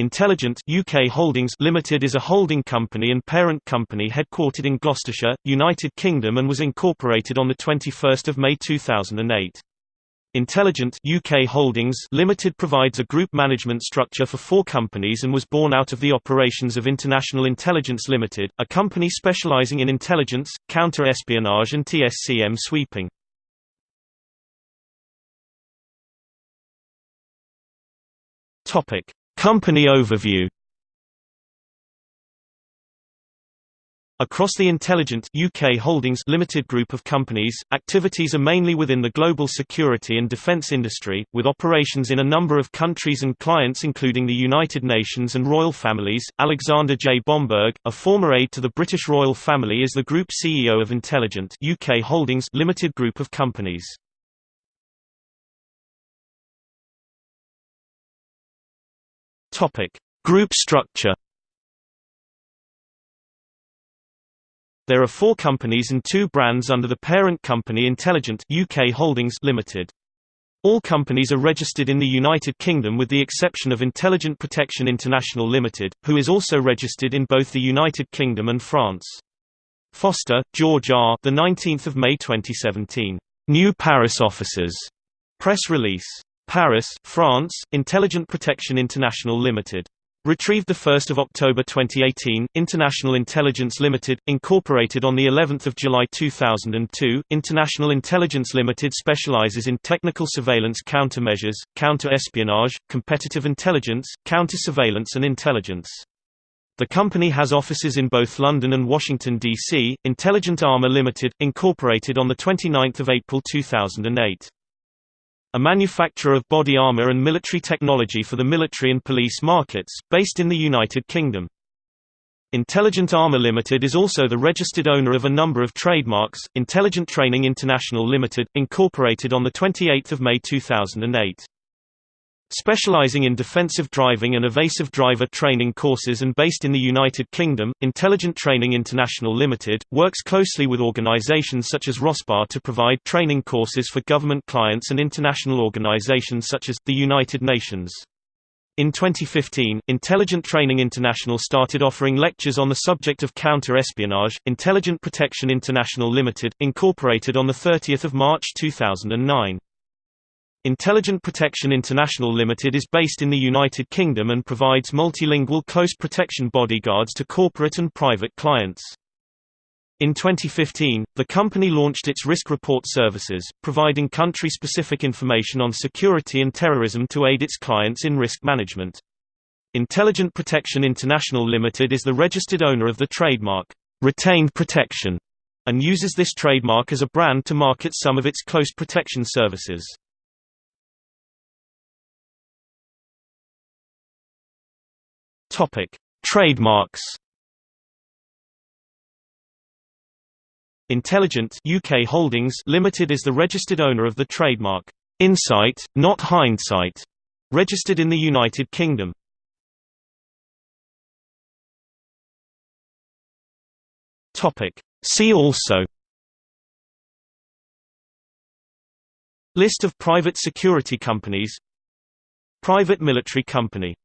Intelligent UK Holdings Limited is a holding company and parent company headquartered in Gloucestershire, United Kingdom and was incorporated on 21 May 2008. Intelligent UK Holdings Limited provides a group management structure for four companies and was born out of the operations of International Intelligence Limited, a company specialising in intelligence, counter-espionage and TSCM sweeping. Topic Company overview Across the Intelligent UK Holdings Limited group of companies, activities are mainly within the global security and defence industry, with operations in a number of countries and clients including the United Nations and royal families. Alexander J. Bomberg, a former aide to the British royal family is the group CEO of Intelligent UK Holdings Limited group of companies. Topic: Group structure. There are four companies and two brands under the parent company Intelligent UK Holdings Limited. All companies are registered in the United Kingdom with the exception of Intelligent Protection International Limited, who is also registered in both the United Kingdom and France. Foster, George R. The 19th of May 2017. New Paris offices. Press release. Paris, France, Intelligent Protection International Limited. Retrieved 1 October 2018, International Intelligence Limited, incorporated on of July 2002, International Intelligence Limited specializes in technical surveillance countermeasures, counter-espionage, competitive intelligence, counter-surveillance and intelligence. The company has offices in both London and Washington, D.C. Intelligent Armor Limited, incorporated on 29 April 2008 a manufacturer of body armor and military technology for the military and police markets, based in the United Kingdom. Intelligent Armor Limited is also the registered owner of a number of trademarks, Intelligent Training International Limited, incorporated on 28 May 2008. Specializing in defensive driving and evasive driver training courses and based in the United Kingdom, Intelligent Training International Limited, works closely with organizations such as RoSPA to provide training courses for government clients and international organizations such as, the United Nations. In 2015, Intelligent Training International started offering lectures on the subject of counter-espionage. Intelligent Protection International Limited, incorporated on 30 March 2009. Intelligent Protection International Limited is based in the United Kingdom and provides multilingual close protection bodyguards to corporate and private clients. In 2015, the company launched its risk report services, providing country-specific information on security and terrorism to aid its clients in risk management. Intelligent Protection International Limited is the registered owner of the trademark, Retained Protection, and uses this trademark as a brand to market some of its close protection services. Topic: Trademarks. Intelligent UK Holdings Limited is the registered owner of the trademark Insight, not Hindsight, registered in the United Kingdom. Topic: See also List of private security companies Private military company